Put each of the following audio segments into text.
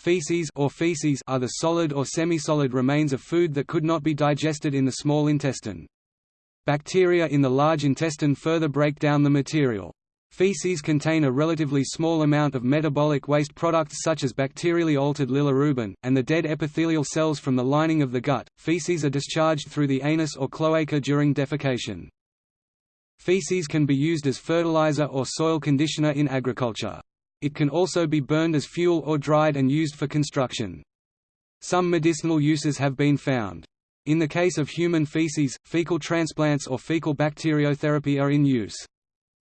Feces or feces are the solid or semi-solid remains of food that could not be digested in the small intestine. Bacteria in the large intestine further break down the material. Feces contain a relatively small amount of metabolic waste products such as bacterially altered bilirubin, and the dead epithelial cells from the lining of the gut. Feces are discharged through the anus or cloaca during defecation. Feces can be used as fertilizer or soil conditioner in agriculture. It can also be burned as fuel or dried and used for construction. Some medicinal uses have been found. In the case of human feces, fecal transplants or fecal bacteriotherapy are in use.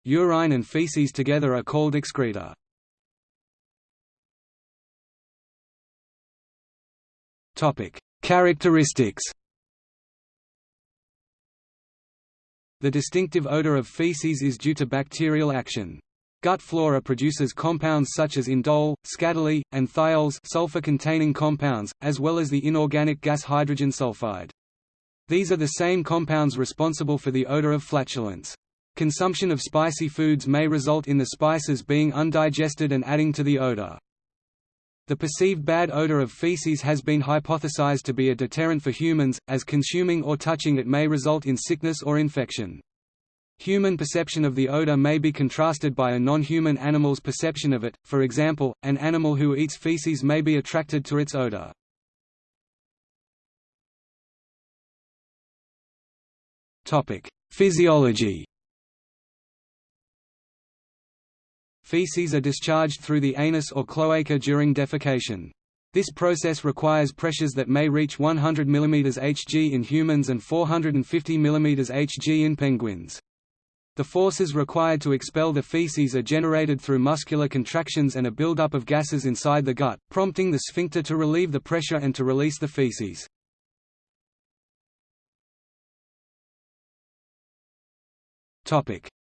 Urine and feces together are called excreta. Characteristics The distinctive odor of feces is due to bacterial action. Gut flora produces compounds such as indole, skatole, and thiols sulfur-containing compounds, as well as the inorganic gas hydrogen sulfide. These are the same compounds responsible for the odor of flatulence. Consumption of spicy foods may result in the spices being undigested and adding to the odor. The perceived bad odor of feces has been hypothesized to be a deterrent for humans, as consuming or touching it may result in sickness or infection. Human perception of the odor may be contrasted by a non-human animal's perception of it, for example, an animal who eats feces may be attracted to its odor. Physiology Feces are discharged through the anus or cloaca during defecation. This process requires pressures that may reach 100 mm Hg in humans and 450 mm Hg in penguins. The forces required to expel the feces are generated through muscular contractions and a buildup of gases inside the gut, prompting the sphincter to relieve the pressure and to release the feces.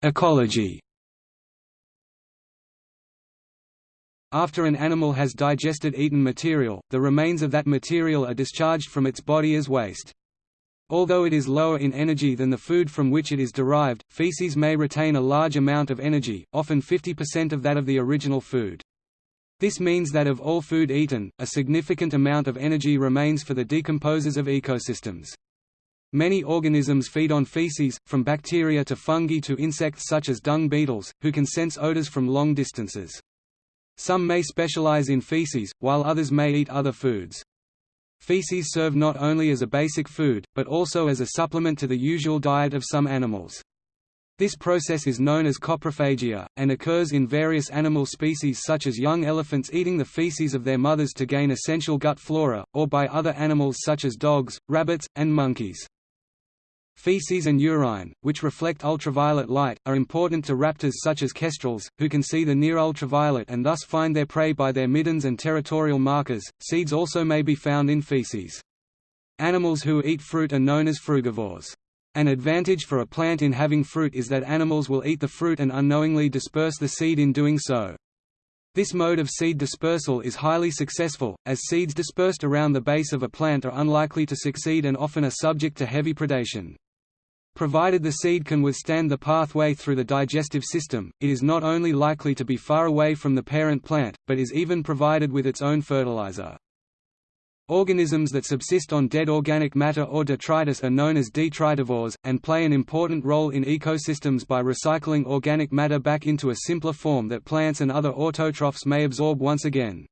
Ecology After an animal has digested eaten material, the remains of that material are discharged from its body as waste. Although it is lower in energy than the food from which it is derived, feces may retain a large amount of energy, often 50% of that of the original food. This means that of all food eaten, a significant amount of energy remains for the decomposers of ecosystems. Many organisms feed on feces, from bacteria to fungi to insects such as dung beetles, who can sense odors from long distances. Some may specialize in feces, while others may eat other foods. Feces serve not only as a basic food, but also as a supplement to the usual diet of some animals. This process is known as coprophagia, and occurs in various animal species such as young elephants eating the feces of their mothers to gain essential gut flora, or by other animals such as dogs, rabbits, and monkeys. Feces and urine, which reflect ultraviolet light, are important to raptors such as kestrels, who can see the near ultraviolet and thus find their prey by their middens and territorial markers. Seeds also may be found in feces. Animals who eat fruit are known as frugivores. An advantage for a plant in having fruit is that animals will eat the fruit and unknowingly disperse the seed in doing so. This mode of seed dispersal is highly successful, as seeds dispersed around the base of a plant are unlikely to succeed and often are subject to heavy predation. Provided the seed can withstand the pathway through the digestive system, it is not only likely to be far away from the parent plant, but is even provided with its own fertilizer. Organisms that subsist on dead organic matter or detritus are known as detritivores, and play an important role in ecosystems by recycling organic matter back into a simpler form that plants and other autotrophs may absorb once again.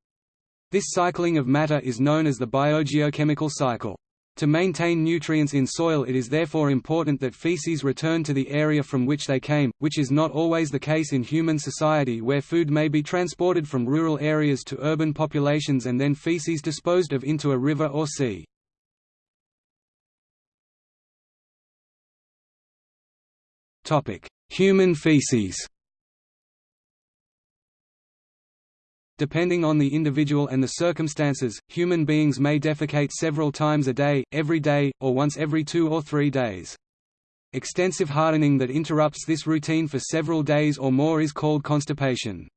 This cycling of matter is known as the biogeochemical cycle. To maintain nutrients in soil it is therefore important that feces return to the area from which they came, which is not always the case in human society where food may be transported from rural areas to urban populations and then feces disposed of into a river or sea. Human feces Depending on the individual and the circumstances, human beings may defecate several times a day, every day, or once every two or three days. Extensive hardening that interrupts this routine for several days or more is called constipation.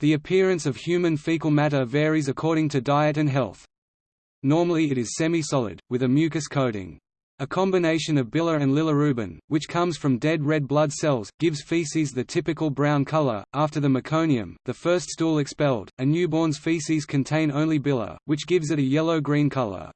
The appearance of human fecal matter varies according to diet and health. Normally it is semi-solid, with a mucus coating. A combination of bile and bilirubin, which comes from dead red blood cells, gives feces the typical brown color. After the meconium, the first stool expelled, a newborn's feces contain only bile, which gives it a yellow-green color.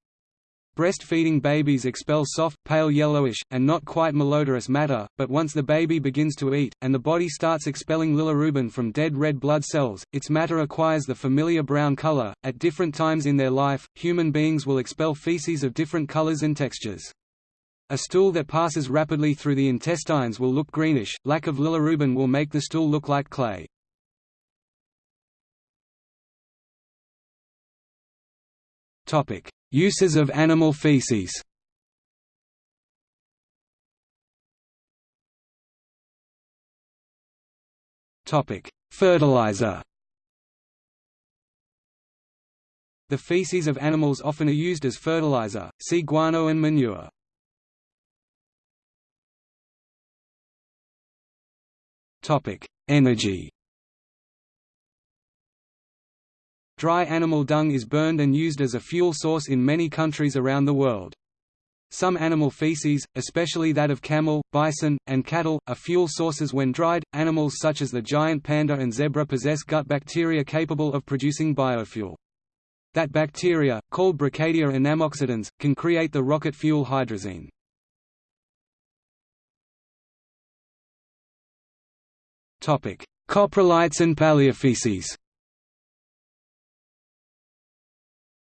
Breastfeeding babies expel soft, pale yellowish, and not quite malodorous matter, but once the baby begins to eat, and the body starts expelling bilirubin from dead red blood cells, its matter acquires the familiar brown color. At different times in their life, human beings will expel feces of different colors and textures. A stool that passes rapidly through the intestines will look greenish, lack of bilirubin will make the stool look like clay. Uses of animal feces Fertilizer The feces of animals often are used as fertilizer, see guano and manure. Energy Dry animal dung is burned and used as a fuel source in many countries around the world. Some animal feces, especially that of camel, bison, and cattle, are fuel sources when dried. Animals such as the giant panda and zebra possess gut bacteria capable of producing biofuel. That bacteria, called Brocadia anammoxidans, can create the rocket fuel hydrazine. Coprolites and paleofaeces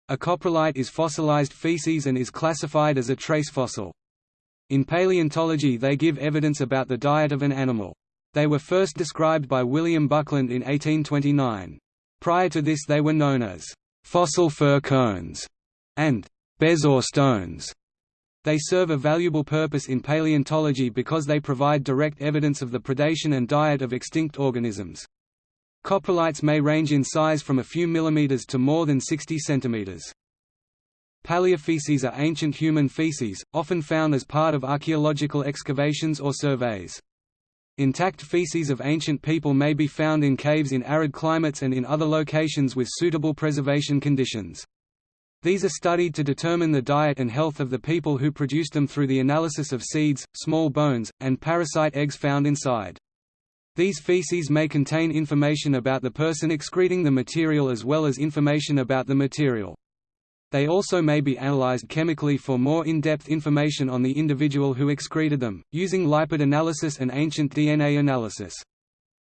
A coprolite is fossilized feces and is classified as a trace fossil. In paleontology they give evidence about the diet of an animal. They were first described by William Buckland in 1829. Prior to this they were known as fossil fir cones and bezoar stones. They serve a valuable purpose in paleontology because they provide direct evidence of the predation and diet of extinct organisms. Coprolites may range in size from a few millimeters to more than 60 centimeters. Paleofeces are ancient human feces, often found as part of archaeological excavations or surveys. Intact feces of ancient people may be found in caves in arid climates and in other locations with suitable preservation conditions. These are studied to determine the diet and health of the people who produced them through the analysis of seeds, small bones, and parasite eggs found inside. These feces may contain information about the person excreting the material as well as information about the material. They also may be analyzed chemically for more in-depth information on the individual who excreted them, using lipid analysis and ancient DNA analysis.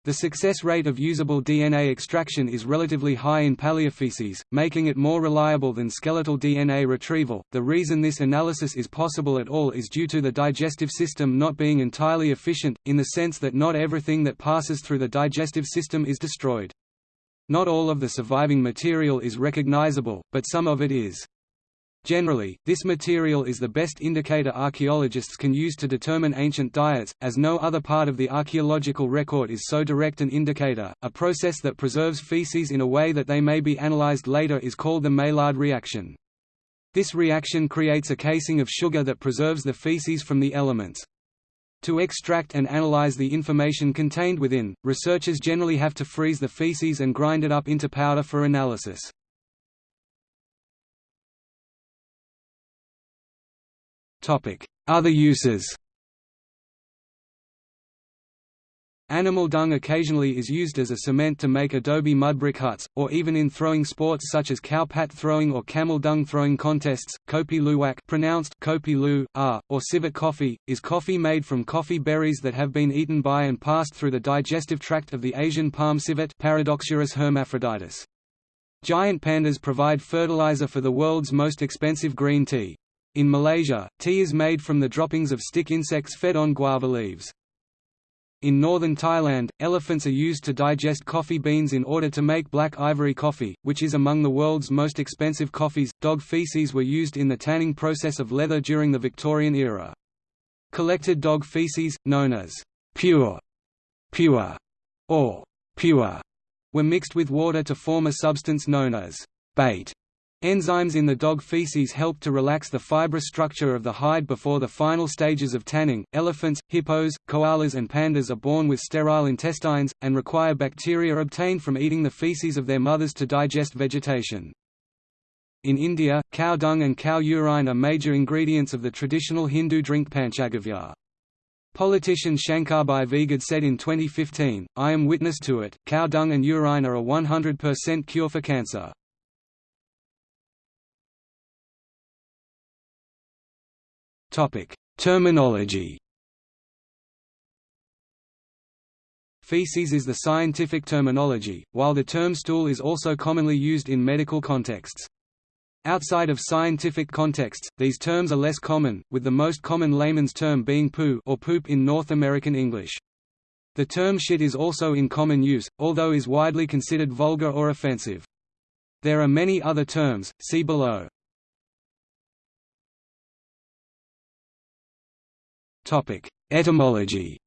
The success rate of usable DNA extraction is relatively high in paleofeces, making it more reliable than skeletal DNA retrieval. The reason this analysis is possible at all is due to the digestive system not being entirely efficient, in the sense that not everything that passes through the digestive system is destroyed. Not all of the surviving material is recognizable, but some of it is. Generally, this material is the best indicator archaeologists can use to determine ancient diets, as no other part of the archaeological record is so direct an indicator. A process that preserves feces in a way that they may be analyzed later is called the Maillard reaction. This reaction creates a casing of sugar that preserves the feces from the elements. To extract and analyze the information contained within, researchers generally have to freeze the feces and grind it up into powder for analysis. Other uses Animal dung occasionally is used as a cement to make adobe mudbrick huts, or even in throwing sports such as cow pat throwing or camel dung throwing contests. Kopi luwak pronounced kopi lu, ah, or civet coffee, is coffee made from coffee berries that have been eaten by and passed through the digestive tract of the Asian palm civet Paradoxurus hermaphroditus. Giant pandas provide fertilizer for the world's most expensive green tea. In Malaysia, tea is made from the droppings of stick insects fed on guava leaves. In northern Thailand, elephants are used to digest coffee beans in order to make black ivory coffee, which is among the world's most expensive coffees. Dog feces were used in the tanning process of leather during the Victorian era. Collected dog feces, known as pure, pure, or pure, were mixed with water to form a substance known as bait. Enzymes in the dog feces help to relax the fibrous structure of the hide before the final stages of tanning. Elephants, hippos, koalas, and pandas are born with sterile intestines, and require bacteria obtained from eating the feces of their mothers to digest vegetation. In India, cow dung and cow urine are major ingredients of the traditional Hindu drink Panchagavya. Politician Shankarbhai Vegad said in 2015, I am witness to it, cow dung and urine are a 100% cure for cancer. Terminology Feces is the scientific terminology, while the term stool is also commonly used in medical contexts. Outside of scientific contexts, these terms are less common, with the most common layman's term being poo or poop in North American English. The term shit is also in common use, although is widely considered vulgar or offensive. There are many other terms, see below. Etymology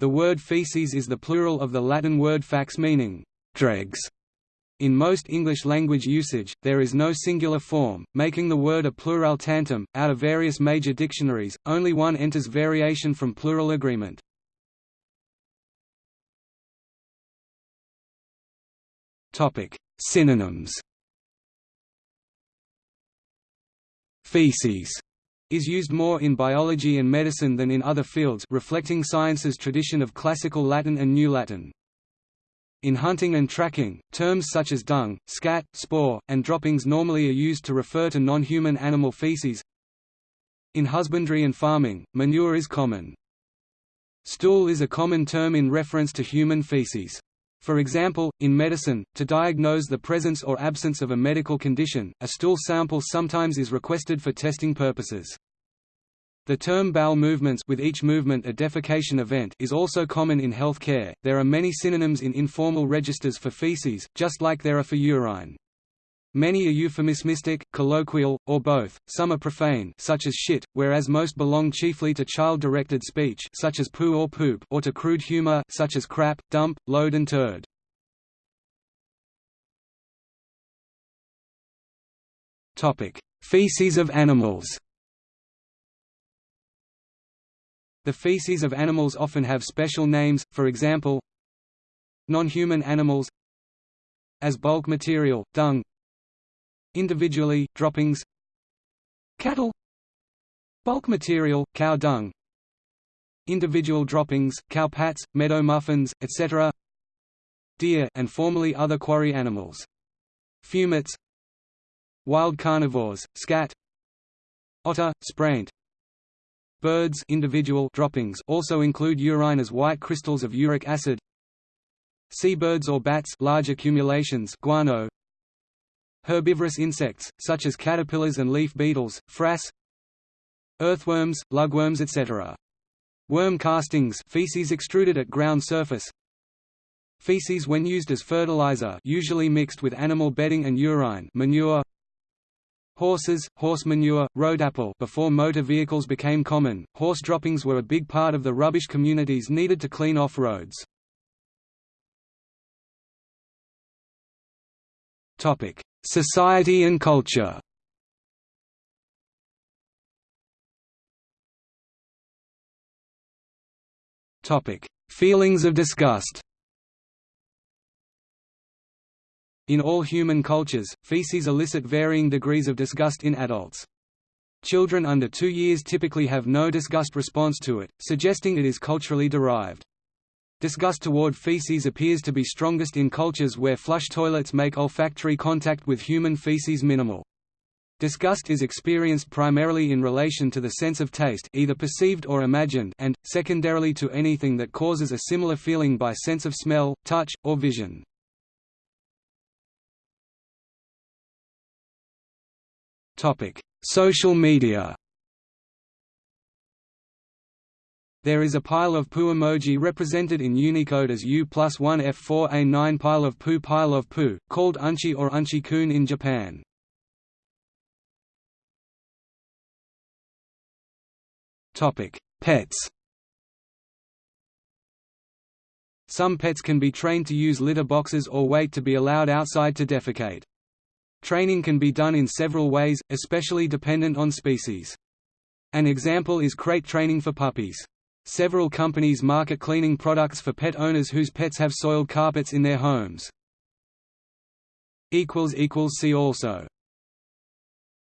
The word feces is the plural of the Latin word faex meaning dregs. In most English-language usage, there is no singular form, making the word a plurale tantum. Out of various major dictionaries, only one enters variation from plural agreement. Topic: Synonyms. Feces is used more in biology and medicine than in other fields reflecting science's tradition of classical Latin and New Latin. In hunting and tracking, terms such as dung, scat, spoor, and droppings normally are used to refer to non-human animal feces. In husbandry and farming, manure is common. Stool is a common term in reference to human feces. For example, in medicine, to diagnose the presence or absence of a medical condition, a stool sample sometimes is requested for testing purposes. The term bowel movements with each movement a defecation event is also common in health care. There are many synonyms in informal registers for feces, just like there are for urine. Many are euphemistic, colloquial, or both. Some are profane, such as shit, whereas most belong chiefly to child-directed speech, such as poo or poop, or to crude humor, such as crap, dump, load and turd. Topic: Feces of animals. The feces of animals often have special names, for example Non-human animals As bulk material, dung Individually, droppings Cattle Bulk material, cow dung Individual droppings, cow pats, meadow muffins, etc. Deer and formerly other quarry animals. Fewmets Wild carnivores, scat Otter, spraint Birds individual droppings also include urine as white crystals of uric acid. Seabirds or bats large accumulations guano. Herbivorous insects, such as caterpillars and leaf beetles, frass Earthworms, lugworms etc. Worm castings feces extruded at ground surface Feces when used as fertilizer usually mixed with animal bedding and urine manure Horses, horse manure, road apple before motor vehicles became common, horse droppings were a big part of the rubbish communities needed to clean off roads. Society and culture Feelings of disgust In all human cultures, feces elicit varying degrees of disgust in adults. Children under two years typically have no disgust response to it, suggesting it is culturally derived. Disgust toward feces appears to be strongest in cultures where flush toilets make olfactory contact with human feces minimal. Disgust is experienced primarily in relation to the sense of taste either perceived or imagined and, secondarily to anything that causes a similar feeling by sense of smell, touch, or vision. Social media. There is a pile of poo emoji represented in Unicode as U plus 1 F4A9 pile of poo pile of poo, called unchi or unchi-kun in Japan. Pets Some pets can be trained to use litter boxes or wait to be allowed outside to defecate. Training can be done in several ways, especially dependent on species. An example is crate training for puppies. Several companies market cleaning products for pet owners whose pets have soiled carpets in their homes. See also